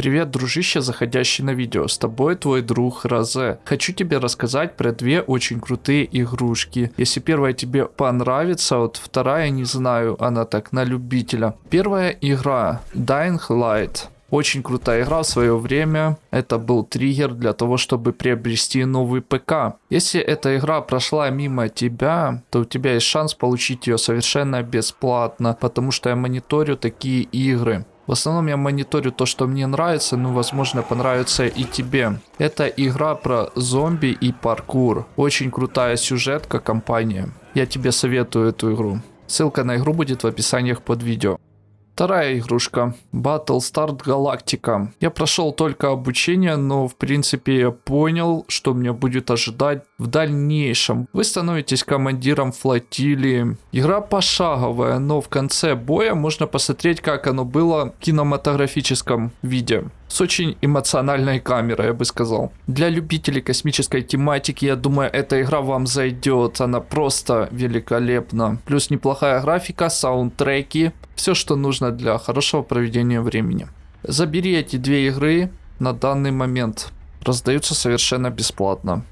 Привет, дружище, заходящий на видео. С тобой твой друг Розе. Хочу тебе рассказать про две очень крутые игрушки. Если первая тебе понравится, вот вторая не знаю, она так на любителя. Первая игра Dying Light. Очень крутая игра в свое время. Это был триггер для того, чтобы приобрести новый ПК. Если эта игра прошла мимо тебя, то у тебя есть шанс получить ее совершенно бесплатно, потому что я мониторю такие игры. В основном я мониторю то, что мне нравится, но возможно понравится и тебе. Это игра про зомби и паркур. Очень крутая сюжетка компания. Я тебе советую эту игру. Ссылка на игру будет в описаниях под видео. Вторая игрушка. Battlestar Galactica. Я прошел только обучение, но в принципе я понял, что меня будет ожидать в дальнейшем. Вы становитесь командиром флотилии. Игра пошаговая, но в конце боя можно посмотреть, как оно было в кинематографическом виде с очень эмоциональной камерой, я бы сказал. Для любителей космической тематики, я думаю, эта игра вам зайдет. Она просто великолепна. Плюс неплохая графика, саундтреки, все, что нужно для хорошего проведения времени. Забери эти две игры на данный момент. Раздаются совершенно бесплатно.